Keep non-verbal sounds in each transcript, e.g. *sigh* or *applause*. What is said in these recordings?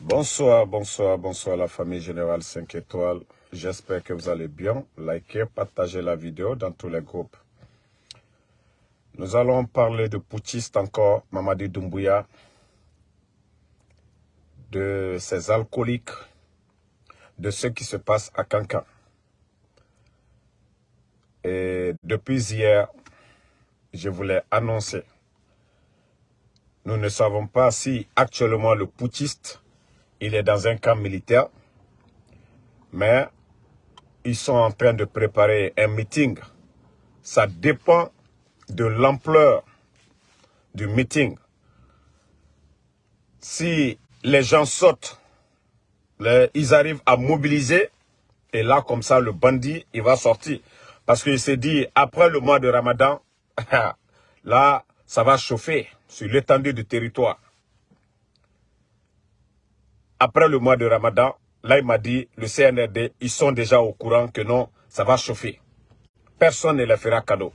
Bonsoir, bonsoir, bonsoir la famille Générale 5 étoiles. J'espère que vous allez bien. Likez, partagez la vidéo dans tous les groupes. Nous allons parler de putschistes encore, Mamadi Doumbouya, de ces alcooliques, de ce qui se passe à Cancan. Et depuis hier, je voulais annoncer, nous ne savons pas si actuellement le putschiste il est dans un camp militaire, mais ils sont en train de préparer un meeting. Ça dépend de l'ampleur du meeting. Si les gens sautent, ils arrivent à mobiliser, et là, comme ça, le bandit, il va sortir. Parce qu'il s'est dit, après le mois de Ramadan, *laughs* là, ça va chauffer sur l'étendue du territoire après le mois de Ramadan, là il m'a dit, le CNRD, ils sont déjà au courant que non, ça va chauffer. Personne ne leur fera cadeau.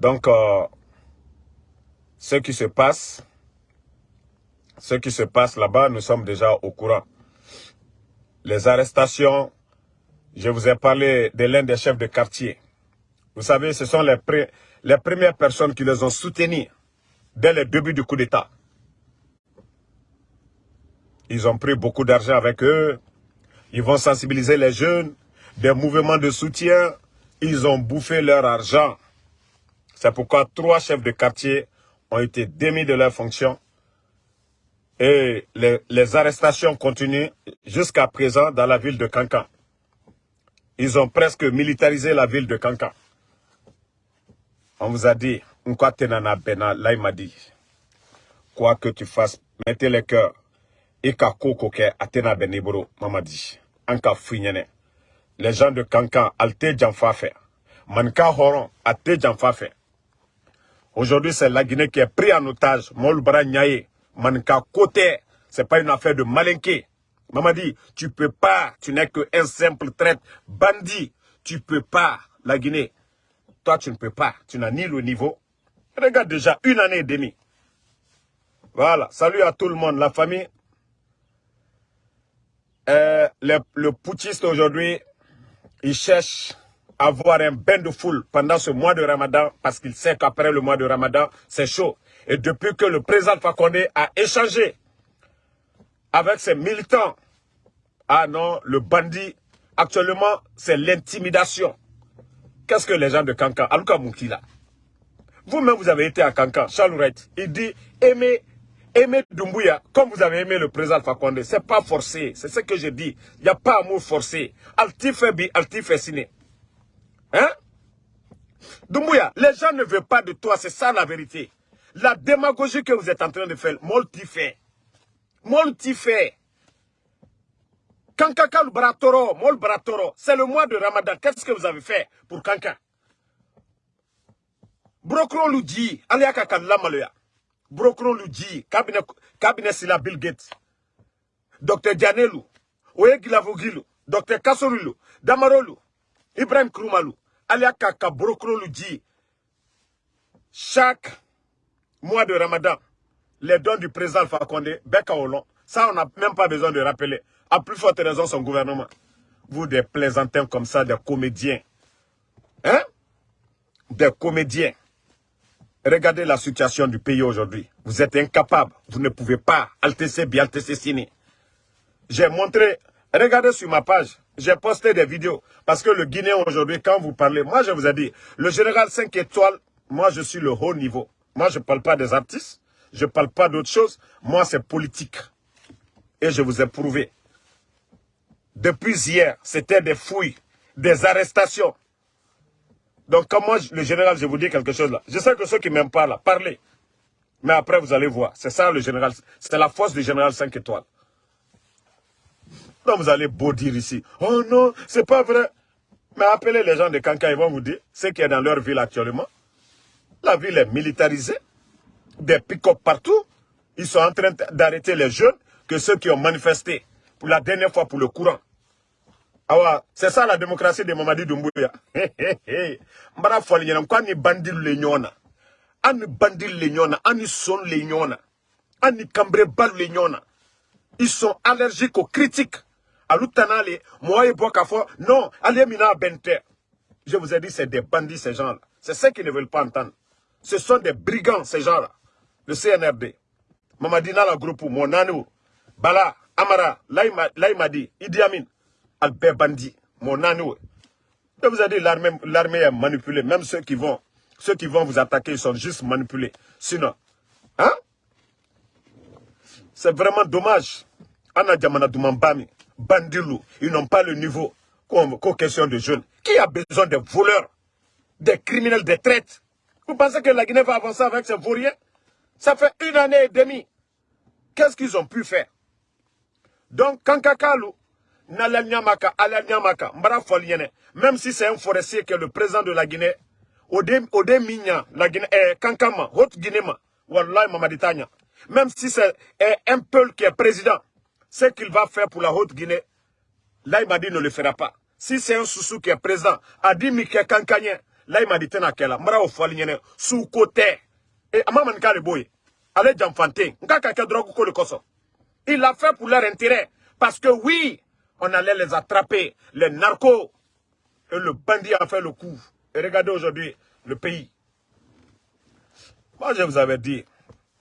Donc, euh, ce qui se passe, ce qui se passe là-bas, nous sommes déjà au courant. Les arrestations, je vous ai parlé de l'un des chefs de quartier. Vous savez, ce sont les, premières personnes qui les ont soutenus dès le début du coup d'État. Ils ont pris beaucoup d'argent avec eux. Ils vont sensibiliser les jeunes. Des mouvements de soutien. Ils ont bouffé leur argent. C'est pourquoi trois chefs de quartier ont été démis de leur fonction. Et les, arrestations continuent jusqu'à présent dans la ville de Cancan. Ils ont presque militarisé la ville de Cancan. On vous a dit, là il m'a dit, quoi que tu fasses, mettez les cœurs et ka ke atena beniboro mamadi. Finyene les gens de Kankan alte janfa fait manka horon ate janfa fait aujourd'hui c'est la Guinée qui est pris en otage. Molbara Nyaye manka côté c'est pas une affaire de malinqué. Mamadi tu peux pas tu n'es que un simple traite bandit. Tu peux pas la Guinée. Toi tu ne peux pas. Tu n'as ni le niveau. Regarde déjà une année et demie. Voilà. Salut à tout le monde la famille euh, le, le aujourd'hui, il cherche à avoir un bain de foule pendant ce mois de Ramadan parce qu'il sait qu'après le mois de Ramadan, c'est chaud. Et depuis que le président Fakonde a échangé avec ses militants, ah non, le bandit, actuellement, c'est l'intimidation. Qu'est-ce que les gens de Kankan, Aluka Moukila, vous-même, vous avez été à Kankan, Charles il dit, aimez aimer Doumbouya, comme vous avez aimé le président Fakonde, c'est pas forcé. C'est ce que je dis. Il n'y a pas amour forcé. Alti bi, alti ciné. Hein? Doumbouya, les gens ne veulent pas de toi, c'est ça la vérité. La démagogie que vous êtes en train de faire, molti fait. Molti fait. Kankaka le bratoro, mol bratoro, c'est le mois de Ramadan. Qu'est-ce que vous avez fait pour Kanka? Brokron Luji, aliaka. Brokron Luji, cabinet, cabinet Bill Gates, Dr. Janelu, Oyegilavogilou, Dr. Kassorulu, Damarolu, Ibrahim Krumalu, Alia Kaka Brokron Luji. Chaque mois de Ramadan, les dons du président Alpha Condé, Beka Olon, ça on n'a même pas besoin de rappeler. À plus forte raison son gouvernement. Vous des plaisantins comme ça, des comédiens. Hein? Des comédiens. Regardez la situation du pays aujourd'hui. Vous êtes incapable. Vous ne pouvez pas. Altc bien, Altc Sini. J'ai montré, regardez sur ma page, j'ai posté des vidéos. Parce que le Guinéen aujourd'hui, quand vous parlez, moi je vous ai dit, le général 5 étoiles, moi je suis le haut niveau. Moi je ne parle pas des artistes, je ne parle pas d'autre chose. Moi c'est politique. Et je vous ai prouvé. Depuis hier, c'était des fouilles, des arrestations. Donc, comme moi, le général, je vous dis quelque chose là. Je sais que ceux qui m'aiment pas là, parlez. Mais après, vous allez voir. C'est ça le général. C'est la force du général 5 étoiles. Donc, vous allez beau dire ici. Oh non, c'est pas vrai. Mais appelez les gens de Kanka, ils vont vous dire ce qui est dans leur ville actuellement. La ville est militarisée. Des pick-up partout. Ils sont en train d'arrêter les jeunes que ceux qui ont manifesté pour la dernière fois pour le courant. Ah c'est ça la démocratie de Mamadi Doumbouya. Mbara foli nyana kwa ni bandil le nyona. Ani bandil le nyona, ani son le nyona. Ani kambre bal le. Ils sont allergiques aux critiques. Alutanale, moi et Bokafo, non, allez mina bente. Je vous ai dit, c'est des bandits, ces gens-là. C'est ceux qui ne veulent pas entendre. Ce sont des brigands, ces gens-là. Le CNRD. Mamadina la groupe, mon nanou, Bala, Amara, Laïmadi, Idi Amin, Albert Bandi, mon nanou. Je vous ai dit, l'armée est manipulée. Même ceux qui vont, ceux qui vont vous attaquer, ils sont juste manipulés. Sinon, hein? C'est vraiment dommage. Anna Diamana Bami, Bandilou, ils n'ont pas le niveau qu'aux questions de jeunes. Qui a besoin de voleurs, des criminels, des traites Vous pensez que la Guinée va avancer avec ces vauriens? Ça fait une année et demie. Qu'est-ce qu'ils ont pu faire? Donc, Kankakalu, Nala Nyamaka, Ala Nyamaka, Mbara même si c'est un forestier qui est le président de la Guinée, Ode, Ode Minya, la Guinée, eh, Kankama, Haute Guinée, Wallahi Mamaditanya, même si c'est un peuple qui est président, ce qu'il va faire pour la Haute-Guinée, là, il m'a dit ne le fera pas. Si c'est un Soussou qui est président, a dit Mike Kankanyen, là, il m'a dit Tenakela, Mara Ofalinyene, sous côté. Et Amamanka le boy, allez Djamfante, Nkaka Drogo le Koso. Il l'a fait pour leur intérêt. Parce que oui, on allait les attraper, les narcos. Et le bandit a fait le coup. Et regardez aujourd'hui le pays. Moi, je vous avais dit.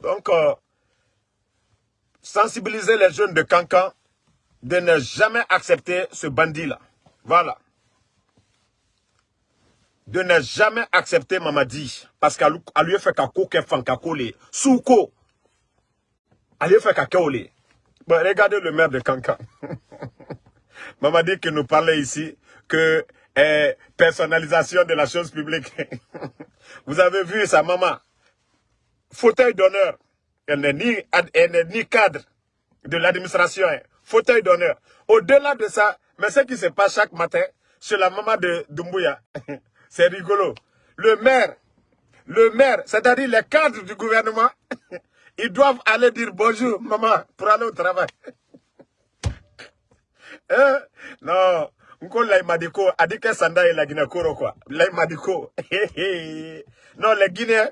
Donc, euh, sensibiliser les jeunes de Cancan de ne jamais accepter ce bandit-là. Voilà. De ne jamais accepter Mamadi. Parce qu'à lui fait qu'à qu'à les souko. À lui fait qu'à Bon, regardez le maire de Cancan. *laughs* Mamadi qui nous parlait ici que eh, personnalisation de la chose publique. *laughs* Vous avez vu sa maman. Fauteuil d'honneur. Elle n'est ni, cadre de l'administration. Hein. Fauteuil d'honneur. Au-delà de ça, mais ce qui se passe chaque matin chez la maman de Dumbuya, *laughs* c'est rigolo. Le maire, le maire, c'est-à-dire les cadres du gouvernement, *laughs* ils doivent aller dire bonjour, maman, pour aller au travail. Hein? Non. Nko Laïmadiko, Adike Sanda et la Guinée Koro. Laïmadiko. *laughs* non, les Guinéens,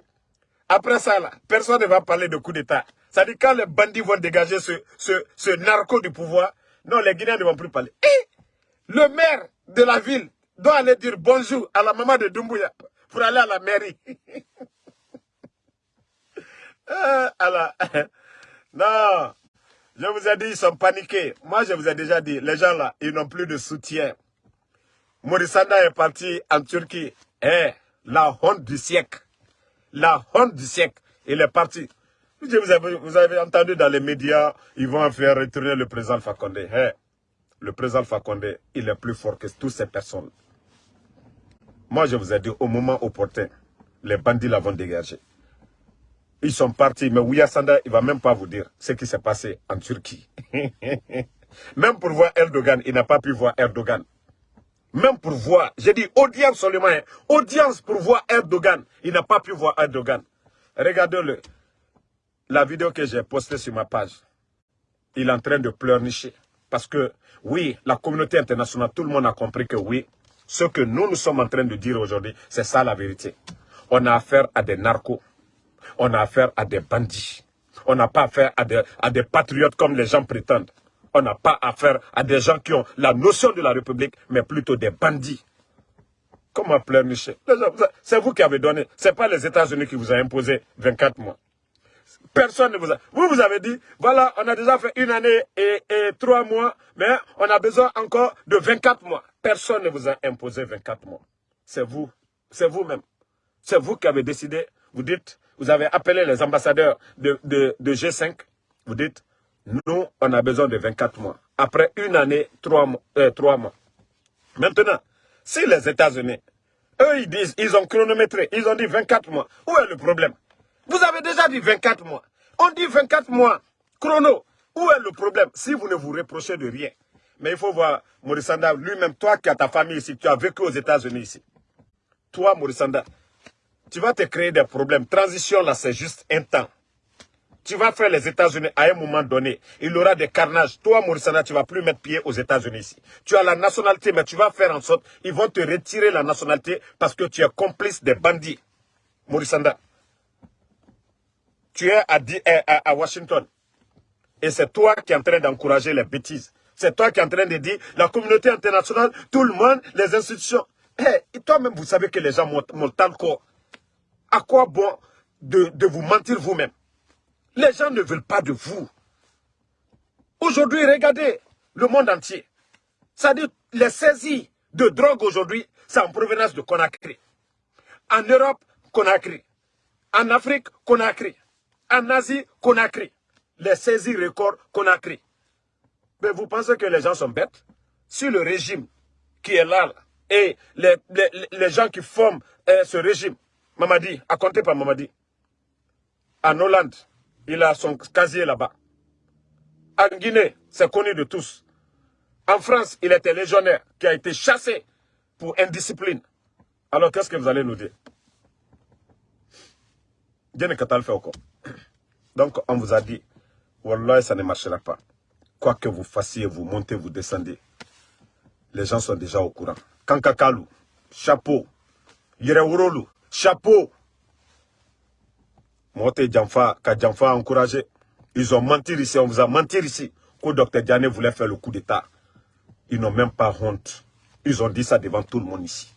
après ça, là, personne ne va parler de coup d'État. Ça dit quand les bandits vont dégager ce, narco du pouvoir, non, les Guinéens ne vont plus parler. Et le maire de la ville doit aller dire bonjour à la maman de Dumbuya pour aller à la mairie. *laughs* alors, *laughs* non, je vous ai dit, ils sont paniqués. Moi, je vous ai déjà dit, les gens là, ils n'ont plus de soutien. Morissanda est parti en Turquie. Eh, la honte du siècle la honte du siècle. Il est parti. Vous avez, entendu dans les médias, ils vont faire retourner le président Fakonde. le président Fakonde, il est plus fort que toutes ces personnes. Moi, je vous ai dit, au moment opportun, les bandits l'ont dégagé. Ils sont partis, mais Ouya Sanda, il ne va même pas vous dire ce qui s'est passé en Turquie. *laughs* même pour voir Erdogan, il n'a pas pu voir Erdogan. Même pour voir, j'ai dit audience seulement, hein. audience pour voir Erdogan. Il n'a pas pu voir Erdogan. Regardez-le. La vidéo que j'ai postée sur ma page. Il est en train de pleurnicher. Parce que, oui, la communauté internationale, tout le monde a compris que oui, ce que nous, nous sommes en train de dire aujourd'hui, c'est ça la vérité. On a affaire à des narcos. On a affaire à des bandits. On n'a pas affaire à des, patriotes comme les gens prétendent on n'a pas affaire à des gens qui ont la notion de la République, mais plutôt des bandits. Comment pleurnicher C'est vous qui avez donné. Ce n'est pas les États-Unis qui vous ont imposé 24 mois. Personne ne vous a... Vous, vous avez dit, voilà, on a déjà fait une année et trois mois, mais on a besoin encore de 24 mois. Personne ne vous a imposé 24 mois. C'est vous. C'est vous-même. C'est vous qui avez décidé. Vous dites, vous avez appelé les ambassadeurs de, de, de G5. Vous dites, nous, on a besoin de 24 mois. Après une année, trois mois. Euh. Maintenant, si les États-Unis, eux, ils disent, ils ont chronométré, ils ont dit 24 mois. Où est le problème? Vous avez déjà dit 24 mois. On dit 24 mois. Chrono. Où est le problème? Si vous ne vous reprochez de rien. Mais il faut voir, Morissanda, lui-même, toi qui as ta famille ici, tu as vécu aux États-Unis ici. Toi, Morissanda, tu vas te créer des problèmes. Transition, là, c'est juste un temps tu vas faire les États-Unis à un moment donné. Il y aura des carnages. Toi, Morissana, tu vas plus mettre pied aux États-Unis ici. Tu as la nationalité, mais tu vas faire en sorte, ils vont te retirer la nationalité parce que tu es complice des bandits. Morissanda. Tu es à, Washington. Et c'est toi qui es en train d'encourager les bêtises. C'est toi qui es en train de dire, la communauté internationale, tout le monde, les institutions. Eh, et toi-même, vous savez que les gens montent tant quoi. À quoi bon de, vous mentir vous-même? Les gens ne veulent pas de vous. Aujourd'hui, regardez le monde entier. Dit, les saisies de drogue aujourd'hui, c'est en provenance de Conakry. En Europe, Conakry. En Afrique, Conakry. En Asie, Conakry. Les saisies records Conakry. Mais vous pensez que les gens sont bêtes? Si le régime qui est là, et les, les, gens qui forment euh, ce régime, Mamadi, à compter par Mamadi, en Hollande, il a son casier là-bas. En Guinée, c'est connu de tous. En France, il était légionnaire qui a été chassé pour indiscipline. Alors, qu'est-ce que vous allez nous dire? Donc, on vous a dit, Wallah, ça ne marchera pas. Quoi que vous fassiez, vous montez, vous descendez. Les gens sont déjà au courant. Kankakalu, chapeau. Yerewurolu, chapeau. Mote Djamfa, ka Djamfa encouragé. Ils ont menti ici, on vous a menti ici. Que Dr Diane voulait faire le coup d'État. Ils n'ont même pas honte. Ils ont dit ça devant tout le monde ici.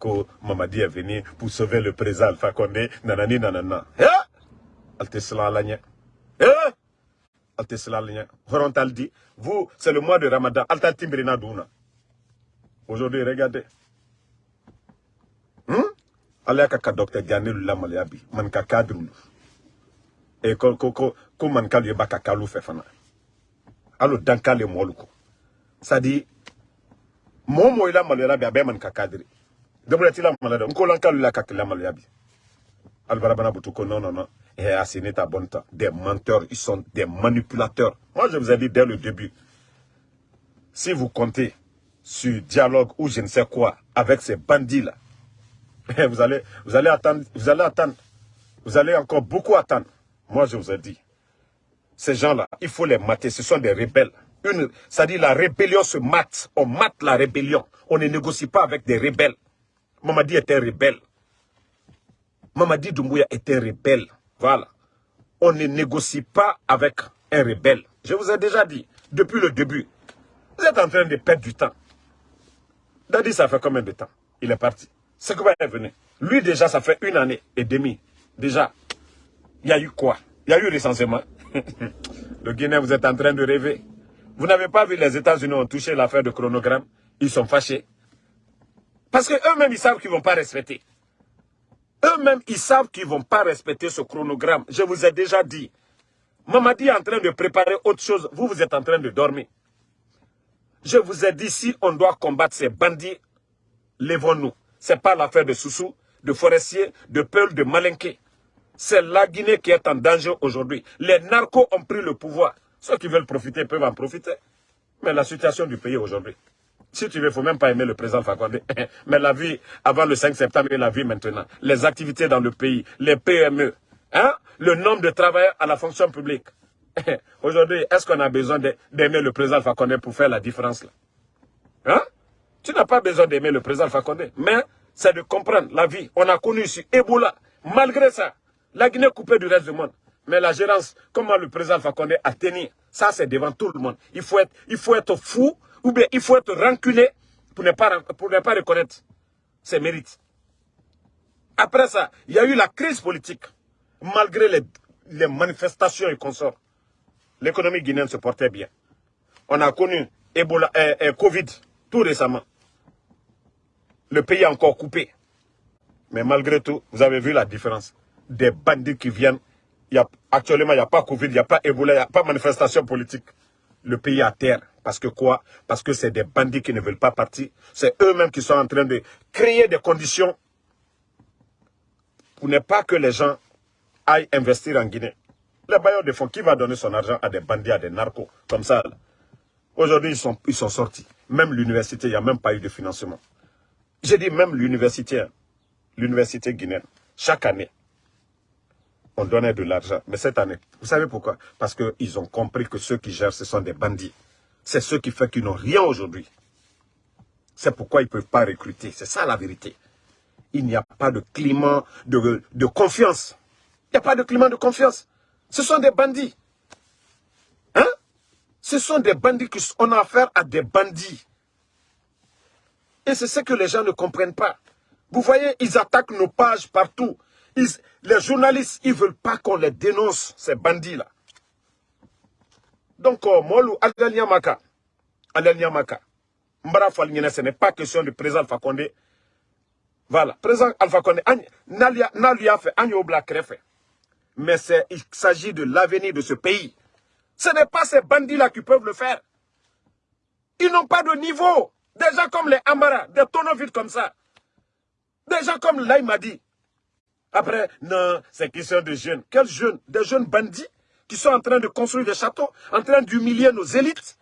Que Mamadi est venu pour sauver le président Alpha Condé, nanani nanana. Eh? Alte Alanya. Eh? Alte Alanya. Horontal dit, vous, c'est le mois de Ramadan. Altal Timbrina Douna. Aujourd'hui, regardez. Hmm? Allez à Dr Diane Lulamaliabi. Man kakadrulu. Et ko ko ko ko man kalu baka kalu fait fana. alo dankale molu ko sadi momo ila maloya bi abe man kakadri dabula tila malada nko lankalu la kakila maloya bi albarabana butu ko non non non et asséné ta bonne temps des menteurs ils sont des manipulateurs moi je vous ai dit dès le début si vous comptez sur dialogue ou je ne sais quoi avec ces bandits là vous allez vous allez attendre vous allez attendre vous allez encore beaucoup attendre moi je vous ai dit ces gens-là, il faut les mater. Ce sont des rebelles. Une, dit la rébellion se mate. On mate la rébellion. On ne négocie pas avec des rebelles. Mamadi était rebelle. Mamadi Doumbouya était rebelle. Voilà. On ne négocie pas avec un rebelle. Je vous ai déjà dit, depuis le début, vous êtes en train de perdre du temps. Dadi, ça fait combien de temps? Il est parti. C'est quoi est venu Lui, déjà, ça fait une année et demie. Déjà, il y a eu quoi? Il y a eu recensement. *laughs* le Guinée, vous êtes en train de rêver. Vous n'avez pas vu les États-Unis ont touché l'affaire de chronogramme. Ils sont fâchés. Parce qu'eux-mêmes, ils savent qu'ils ne vont pas respecter. Eux-mêmes, ils savent qu'ils ne vont pas respecter ce chronogramme. Je vous ai déjà dit. Mamadi est en train de préparer autre chose. Vous, vous êtes en train de dormir. Je vous ai dit, si on doit combattre ces bandits, lèvons-nous. Ce n'est pas l'affaire de Soussou, de Forestier, de Peul, de Malinké. C'est la Guinée qui est en danger aujourd'hui. Les narcos ont pris le pouvoir. Ceux qui veulent profiter peuvent en profiter. Mais la situation du pays aujourd'hui, si tu veux, il ne faut même pas aimer le président Fakonde. *laughs* Mais la vie avant le 5 septembre et la vie maintenant. Les activités dans le pays, les PME, hein? le nombre de travailleurs à la fonction publique. *laughs* Aujourd'hui, est-ce qu'on a besoin d'aimer le président Fakonde pour faire la différence là? Tu n'as pas besoin d'aimer le président Fakonde. Mais c'est de comprendre la vie. On a connu ici Ebola. Malgré ça, la Guinée coupée du reste du monde. Mais la gérance, comment le président Fakonde a tenu, ça c'est devant tout le monde. Il faut être, il faut être fou ou bien il faut être ranculé pour ne pas, pour ne pas reconnaître ses mérites. Après ça, il y a eu la crise politique. Malgré les, manifestations et consorts, l'économie guinéenne se portait bien. On a connu Ebola, euh, euh, Covid tout récemment. Le pays est encore coupé. Mais malgré tout, vous avez vu la différence des bandits qui viennent. Y actuellement, il n'y a pas Covid, il n'y a pas Ebola, il n'y a pas manifestation politique. Le pays est à terre. Parce que quoi? Parce que c'est des bandits qui ne veulent pas partir. C'est eux-mêmes qui sont en train de créer des conditions pour ne pas que les gens aillent investir en Guinée. Les bailleurs de fonds, qui va donner son argent à des bandits, à des narcos, comme ça Aujourd'hui, ils sont, ils sont sortis. Même l'université, il n'y a même pas eu de financement. J'ai dit même l'université, hein. l'université guinéenne, chaque année, on donnait de l'argent. Mais cette année, vous savez pourquoi? Parce qu'ils ont compris que ceux qui gèrent, ce sont des bandits. C'est ceux qui font qu'ils n'ont rien aujourd'hui. C'est pourquoi ils ne peuvent pas recruter. C'est ça la vérité. Il n'y a pas de climat de, de confiance. Il n'y a pas de climat de confiance. Ce sont des bandits. Hein? Ce sont des bandits qui on a affaire à des bandits. Et c'est ce que les gens ne comprennent pas. Vous voyez, ils attaquent nos pages partout. les journalistes, ils ne veulent pas qu'on les dénonce, ces bandits-là. Donc, euh, Molu, Maka, Maka, Mbara ce n'est pas question du président Alpha Condé. Voilà, président Alpha Condé, a fait, mais il s'agit de l'avenir de ce pays. Ce n'est pas ces bandits-là qui peuvent le faire. Ils n'ont pas de niveau. Des gens comme les Amara, des tonneaux vides comme ça. Des gens comme dit. Après, non, c'est question de jeunes. Quels jeunes? Des jeunes bandits qui sont en train de construire des châteaux, en train d'humilier nos élites.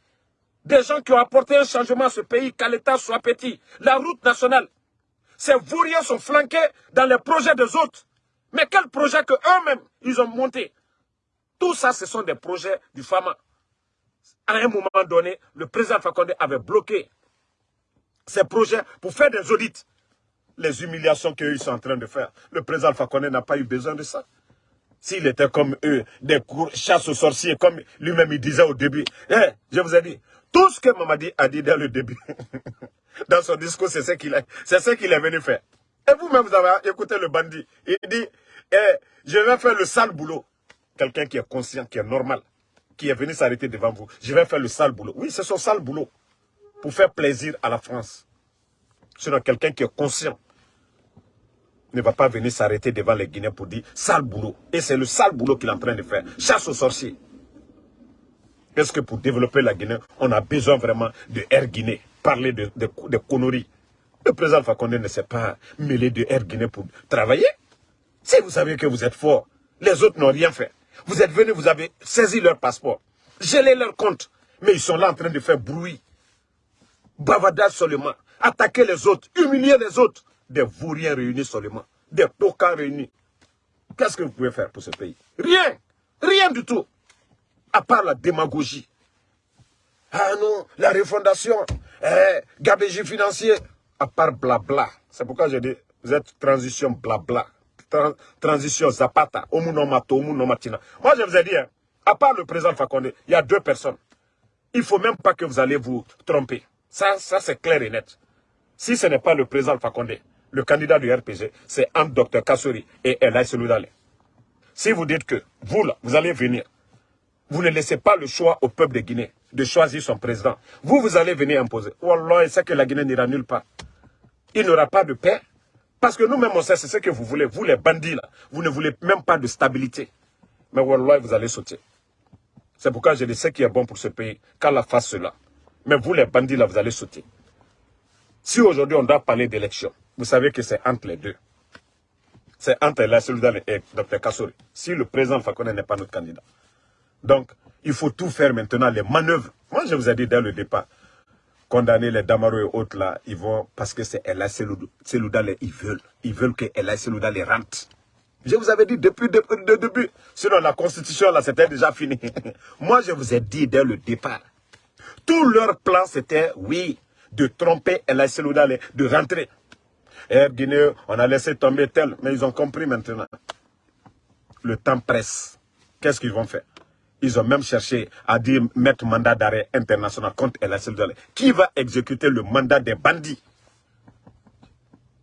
Des gens qui ont apporté un changement à ce pays, qu'à l'État soit petit. La route nationale. Ces vauriens sont flanqués dans les projets des autres. Mais quel projet que eux-mêmes, ils ont monté? Tout ça, ce sont des projets du FAMA. À un moment donné, le président Fakonde avait bloqué ces projets pour faire des audits. Les humiliations qu'ils sont en train de faire. Le président Fakonde n'a pas eu besoin de ça. S'il était comme eux, des chasses aux sorciers, comme lui-même il disait au début. Eh, je vous ai dit, tout ce que Mamadi a dit dès le début, *laughs* dans son discours, c'est ce qu'il est venu faire. Et vous-même, vous avez écouté le bandit. Il dit, eh, je vais faire le sale boulot. Quelqu'un qui est conscient, qui est normal, qui est venu s'arrêter devant vous. Je vais faire le sale boulot. Oui, c'est son sale boulot. Pour faire plaisir à la France. Sinon, quelqu'un qui est conscient ne va pas venir s'arrêter devant les Guinéens pour dire sale boulot. Et c'est le sale boulot qu'il est en train de faire. Chasse aux sorciers. Est-ce que pour développer la Guinée, on a besoin vraiment de Air Guinée? Parler de, de, de conneries. Le président Fakonde ne s'est pas mêlé de Air Guinée pour travailler. Si vous savez que vous êtes fort, les autres n'ont rien fait. Vous êtes venus, vous avez saisi leur passeport, gelé leur compte, mais ils sont là en train de faire bruit. Bavardage seulement, attaquer les autres, humilier les autres. Des vauriens réunis seulement, des tocards réunis. Qu'est-ce que vous pouvez faire pour ce pays? Rien, rien du tout, à part la démagogie. Ah non, la refondation, eh, gabégie financier, à part blabla. C'est pourquoi je dis, vous êtes transition blabla. transition Zapata, Omunomato, Omunomatina. Moi, je vous ai dit, hein, à part le président Fakonde, il y a deux personnes. Il ne faut même pas que vous allez vous tromper. Ça, ça c'est clair et net. Si ce n'est pas le président Fakonde, le candidat du RPG, c'est un docteur Kassori et Elay Seloudale. Si vous dites que vous, là, vous allez venir, vous ne laissez pas le choix au peuple de Guinée de choisir son président. Vous, vous allez venir imposer. Wallah, c'est que la Guinée n'ira nulle part il n'aura pas de paix. Parce que nous-mêmes, on sait, c'est ce que vous voulez. Vous, les bandits, là, vous ne voulez même pas de stabilité. Mais Wallah, vous allez sauter. C'est pourquoi je dis ce qui est bon pour ce pays, la fasse cela. Mais vous, les bandits, là, vous allez sauter. Si aujourd'hui, on doit parler d'élection, vous savez que c'est entre les deux. C'est entre la Seloudane et Dr Kassouri. Si le président Fakone n'est pas notre candidat. Donc, il faut tout faire maintenant, les manœuvres. Moi, je vous ai dit dès le départ, condamner les Damaro et autres là, ils vont, parce que c'est Ella Selouda, ils veulent. Ils veulent que Ella Selouda rentre. Je vous avais dit depuis le début. Sinon, la constitution, là, c'était déjà fini. *laughs* Moi, je vous ai dit dès le départ. Tout leur plan, c'était, oui, de tromper Ella Selouda, de rentrer. Air Guinée, on a laissé tomber tel, mais ils ont compris maintenant. Le temps presse. Qu'est-ce qu'ils vont faire? Ils ont même cherché à dire mettre mandat d'arrêt international contre El Qui va exécuter le mandat des bandits?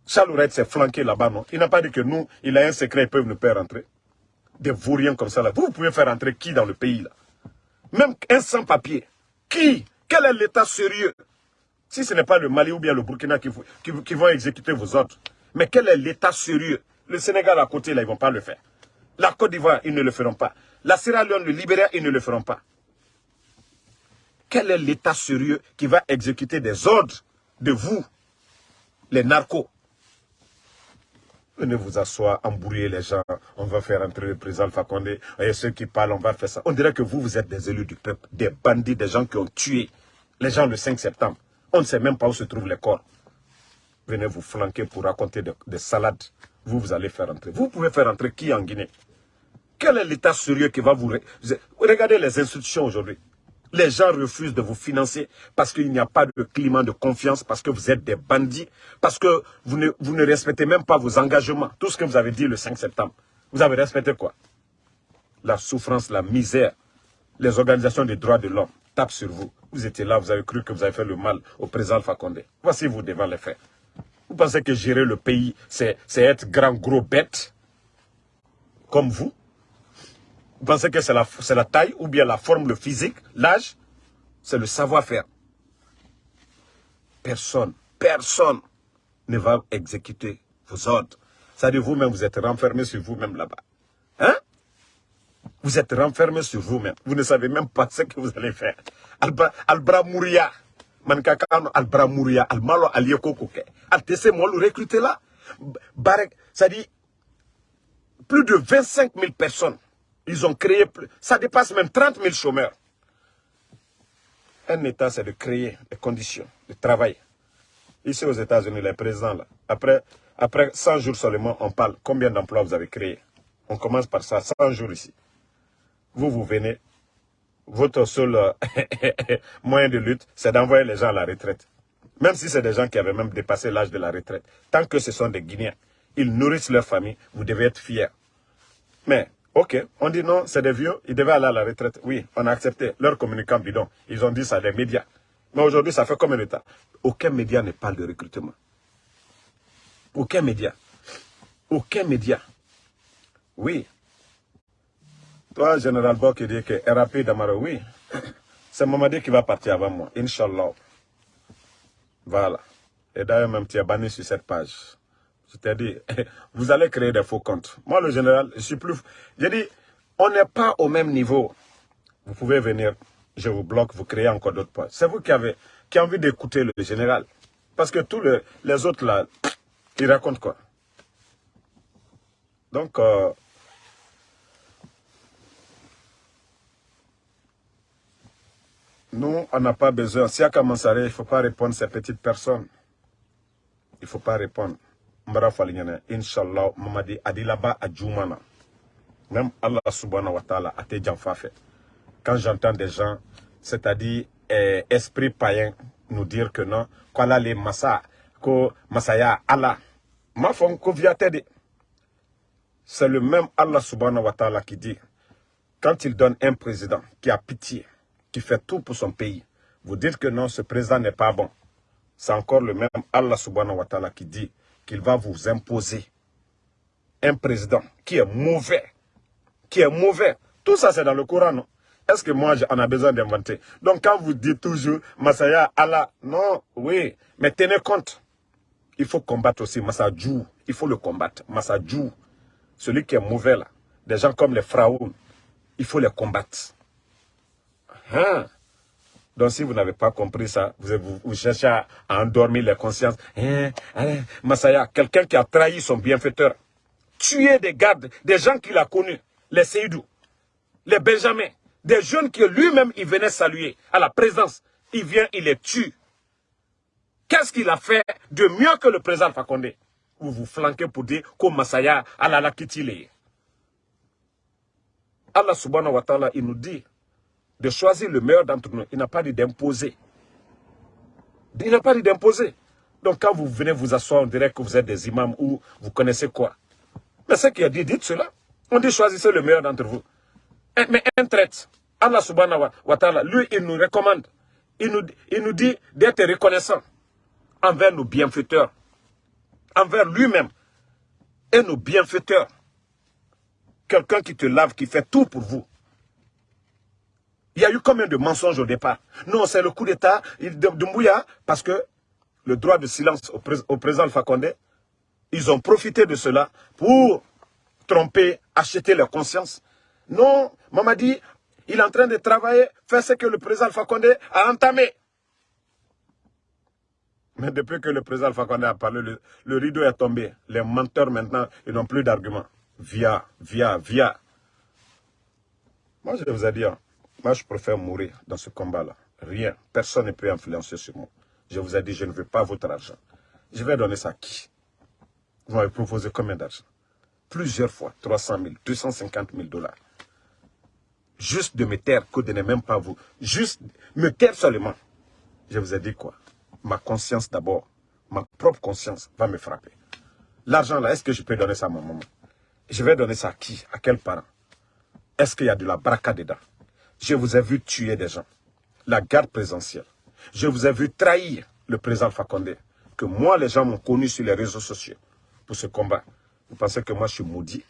Charles s'est flanqué là-bas, non? Il n'a pas dit que nous, il a un secret, ils peuvent nous faire rentrer. Des vauriens comme ça, là. Vous, pouvez faire rentrer qui dans le pays, là? Même un sans-papier. Qui? Quel est l'état sérieux? Si ce n'est pas le Mali ou bien le Burkina qui, vont exécuter vos ordres. Mais quel est l'état sérieux? Le Sénégal à côté, là, ils ne vont pas le faire. La Côte d'Ivoire, ils ne le feront pas. La Sierra Leone, le Libéria, ils ne le feront pas. Quel est l'État sérieux qui va exécuter des ordres de vous, les narcos? Venez vous asseoir, embrouiller les gens, on va faire entrer le président Condé, et ceux qui parlent, on va faire ça. On dirait que vous, vous êtes des élus du peuple, des bandits, des gens qui ont tué les gens le 5 septembre. On ne sait même pas où se trouvent les corps. Venez vous flanquer pour raconter des salades. Vous, vous allez faire entrer. Vous pouvez faire entrer qui en Guinée? Quel est l'État sérieux qui va vous... Regardez les institutions aujourd'hui. Les gens refusent de vous financer parce qu'il n'y a pas de climat de confiance, parce que vous êtes des bandits, parce que vous ne, vous ne respectez même pas vos engagements. Tout ce que vous avez dit le 5 septembre. Vous avez respecté quoi? La souffrance, la misère, les organisations des droits de l'homme tapent sur vous. Vous étiez là, vous avez cru que vous avez fait le mal au président Alpha Condé. Voici vous devant les faits. Vous pensez que gérer le pays, c'est être grand, gros bête comme vous? Vous pensez que c'est la, la taille ou bien la forme, le physique, l'âge? C'est le savoir-faire. Personne, personne ne va exécuter vos ordres. C'est-à-dire vous-même, vous êtes renfermé sur vous-même là-bas. Hein? Vous êtes renfermé sur vous-même. Vous ne savez même pas ce que vous allez faire. Albra Mouria. Mankakano Albra Mouria. Almalo Alioko Koke. Altese moi le recruter là. Barek, ça dit plus de 25 000 personnes. Ils ont créé, ça dépasse même 30 000 chômeurs. Un État, c'est de créer les conditions de travail. Ici aux États-Unis, les présidents, là, après après 100 jours seulement, on parle combien d'emplois vous avez créés. On commence par ça, 100 jours ici. Vous, vous venez, votre seul euh, *laughs* moyen de lutte, c'est d'envoyer les gens à la retraite. Même si c'est des gens qui avaient même dépassé l'âge de la retraite. Tant que ce sont des Guinéens, ils nourrissent leur famille, vous devez être fiers. Mais, ok, on dit non, c'est des vieux, ils devaient aller à la retraite. Oui, on a accepté. Leurs communicants bidons, ils ont dit ça des médias. Mais aujourd'hui, ça fait combien de temps? Aucun média ne parle de recrutement. Aucun média. Aucun média. Oui. Toi, Général Bok, qui dit que RAP Damaro, oui. C'est Mamadi qui va partir avant moi, Inch'Allah. Voilà. Et d'ailleurs, même tu es banni sur cette page. Je t'ai dit, *laughs* vous allez créer des faux comptes. Moi, le général, je suis plus... J'ai dit, on n'est pas au même niveau. Vous pouvez venir, je vous bloque, vous créez encore d'autres pages. C'est vous qui avez, qui envie d'écouter le général. Parce que tous les autres là, il raconte quoi Donc, euh, nous, on n'a pas besoin. Si à Kamansare, il ne faut pas répondre à ces petites personnes. Il ne faut pas répondre. Mbara Falignane, Inch'Allah, Mamadi, Adilaba, Adjoumana. Même Allah subhanahu wa ta'ala, Ate fait. Quand j'entends des gens, c'est-à-dire eh, esprit païen, nous dire que non, quoi les massa, ko masaya Allah. Ma femme C'est le même Allah subhanahu wa ta'ala qui dit, quand il donne un président qui a pitié, qui fait tout pour son pays, vous dites que non, ce président n'est pas bon. C'est encore le même Allah subhanahu wa ta'ala qui dit qu'il va vous imposer un président qui est mauvais, qui est mauvais. Tout ça, c'est dans le Coran, non? Est-ce que moi, j'en ai besoin d'inventer? Donc, quand vous dites toujours, Masaya, Allah, non, oui, mais tenez compte il faut combattre aussi Massadjou. Il faut le combattre. Massadjou, celui qui est mauvais là, des gens comme les Fraoun, il faut les combattre. Hein? Donc si vous n'avez pas compris ça, vous, cherchez à, endormir les consciences. Hein? Massaya, quelqu'un qui a trahi son bienfaiteur, tué des gardes, des gens qu'il a connus, les Seydou, les Benjamins, des jeunes que lui-même il venait saluer à la présence. Il vient, il les tue. Qu'est-ce qu'il a fait de mieux que le président Fakonde Vous vous flanquez pour dire que Masaya Allah kitile. Allah subhanahu wa ta'ala, il nous dit de choisir le meilleur d'entre nous. Il n'a pas dit d'imposer. Il n'a pas dit d'imposer. Donc quand vous venez vous asseoir, on dirait que vous êtes des imams ou vous connaissez quoi. Mais ce qui a dit, dites cela. On dit choisissez le meilleur d'entre vous. Eh, mais un traite, Allah subhanahu wa ta'ala, lui, il nous recommande. Il nous, il nous dit d'être reconnaissant envers nos bienfaiteurs, envers lui-même et nos bienfaiteurs. Quelqu'un qui te lave, qui fait tout pour vous. Il y a eu combien de mensonges au départ? Non, c'est le coup d'État de, Mouya, parce que le droit de silence au, président Alpha Condé, ils ont profité de cela pour tromper, acheter leur conscience. Non, Mamadi, il est en train de travailler, faire ce que le président Alpha Condé a entamé. Mais depuis que le président Alpha Condé a parlé, le, rideau est tombé. Les menteurs maintenant, ils n'ont plus d'arguments. Via, via, via. Moi, je vous ai dit, hein, moi, je préfère mourir dans ce combat-là. Rien. Personne ne peut influencer sur moi. Je vous ai dit, je ne veux pas votre argent. Je vais donner ça à qui? Vous m'avez proposé combien d'argent? Plusieurs fois. 300 000, 250 000 dollars. Juste de me taire, que de ne même pas vous. Juste me taire seulement. Je vous ai dit quoi? Ma conscience d'abord, ma propre conscience va me frapper. L'argent là, est-ce que je peux donner ça à ma maman? Je vais donner ça à qui? À quel parent? Est-ce qu'il y a de la braca dedans? Je vous ai vu tuer des gens. La garde présidentielle. Je vous ai vu trahir le président Fakonde. Que moi, les gens m'ont connu sur les réseaux sociaux pour ce combat. Vous pensez que moi, je suis maudit?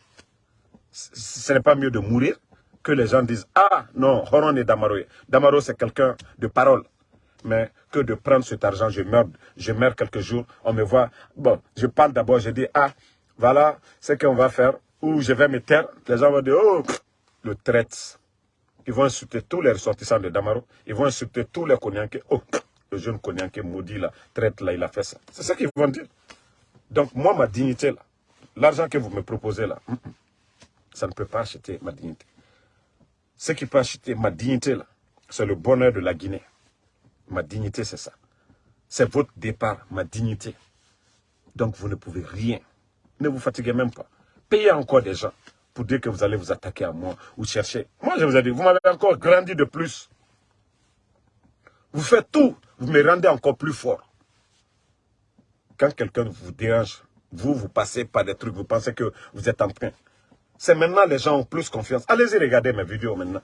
Ce n'est pas mieux de mourir que les gens disent « Ah, non, Horon et Damaro. Damaro, c'est quelqu'un de parole. Mais que de prendre cet argent, je meurs, je meurs quelques jours, on me voit. Bon, je parle d'abord, je dis « Ah, voilà ce qu'on va faire. » Ou je vais me taire. Les gens vont dire « Oh, le traite. » Ils vont insulter tous les ressortissants de Damaro. Ils vont insulter tous les Konyanké. Oh, le jeune Konyanké maudit là, traite là, il a fait ça. C'est ça qu'ils vont dire. Donc moi, ma dignité là, l'argent que vous me proposez là, ça ne peut pas acheter ma dignité. Ce qui peut acheter ma dignité là, c'est le bonheur de la Guinée. Ma dignité, c'est ça. C'est votre départ, ma dignité. Donc vous ne pouvez rien. Ne vous fatiguez même pas. Payez encore des gens pour dire que vous allez vous attaquer à moi ou chercher. Moi, je vous ai dit, vous m'avez encore grandi de plus. Vous faites tout, vous me rendez encore plus fort. Quand quelqu'un vous dérange, vous, vous passez par des trucs, vous pensez que vous êtes en train. C'est maintenant les gens ont plus confiance. Allez-y regarder mes vidéos maintenant.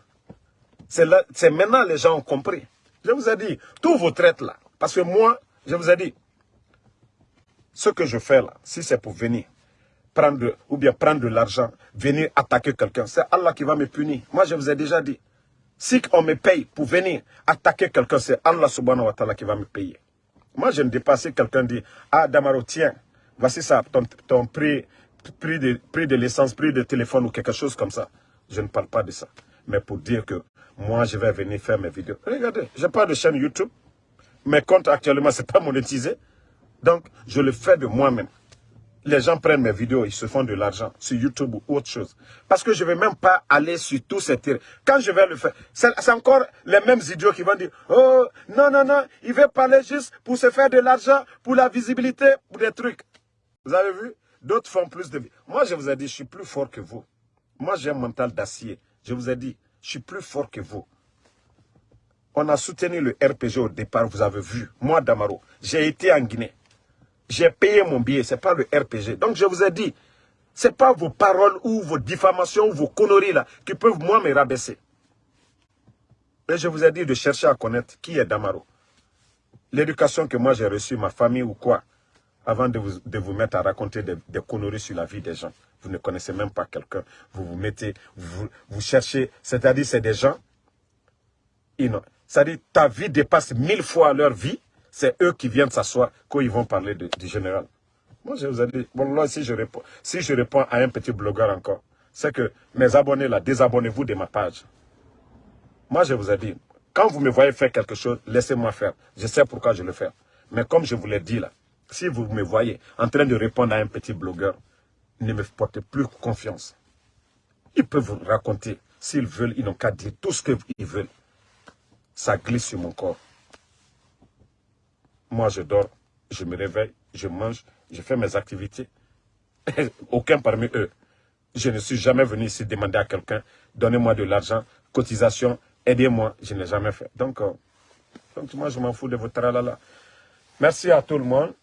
C'est maintenant les gens ont compris. Je vous ai dit, tous vos traites là, parce que moi, je vous ai dit, ce que je fais là, si c'est pour venir, prendre ou bien prendre de l'argent, venir attaquer quelqu'un, c'est Allah qui va me punir. Moi, je vous ai déjà dit, si on me paye pour venir attaquer quelqu'un, c'est Allah subhanahu wa ta'ala qui va me payer. Moi, je ne dis pas si quelqu'un dit, ah Damaro, tiens, voici ça, ton, prix, prix de, prix de l'essence, prix de téléphone ou quelque chose comme ça. Je ne parle pas de ça. Mais pour dire que moi, je vais venir faire mes vidéos. Regardez, je pas de chaîne YouTube. Mes comptes actuellement, ce n'est pas monétisé. Donc, je le fais de moi-même les gens prennent mes vidéos, ils se font de l'argent sur YouTube ou autre chose. Parce que je ne vais même pas aller sur tous ces terrains. Quand je vais le faire, c'est encore les mêmes idiots qui vont dire « Oh, non, non, non, il veut parler juste pour se faire de l'argent, pour la visibilité, pour des trucs. » Vous avez vu? D'autres font plus de... Moi, je vous ai dit, je suis plus fort que vous. Moi, j'ai un mental d'acier. Je vous ai dit, je suis plus fort que vous. On a soutenu le RPG au départ, vous avez vu. Moi, Damaro, j'ai été en Guinée. J'ai payé mon billet, ce n'est pas le RPG. Donc je vous ai dit, ce n'est pas vos paroles ou vos diffamations ou vos conneries là qui peuvent moi me rabaisser. Mais je vous ai dit de chercher à connaître qui est Damaro. L'éducation que moi j'ai reçue, ma famille ou quoi, avant de vous, de vous mettre à raconter des, conneries sur la vie des gens. Vous ne connaissez même pas quelqu'un. Vous vous mettez, vous, vous cherchez, c'est-à-dire c'est des gens, c'est-à-dire ta vie dépasse mille fois leur vie, c'est eux qui viennent s'asseoir quand ils vont parler du général. Moi, je vous ai dit, bon, si je réponds, si je réponds à un petit blogueur encore, c'est que mes abonnés, là, désabonnez-vous de ma page. Moi, je vous ai dit, quand vous me voyez faire quelque chose, laissez-moi faire. Je sais pourquoi je le fais. Mais comme je vous l'ai dit là, si vous me voyez en train de répondre à un petit blogueur, ne me portez plus confiance. Ils peuvent vous raconter. S'ils veulent, ils n'ont qu'à dire tout ce qu'ils veulent. Ça glisse sur mon corps. Moi, je dors, je me réveille, je mange, je fais mes activités. *laughs* Aucun parmi eux. Je ne suis jamais venu ici demander à quelqu'un, donnez-moi de l'argent, cotisation, aidez-moi. Je n'ai jamais fait. Donc, euh, donc moi, je m'en fous de votre tralala. Merci à tout le monde.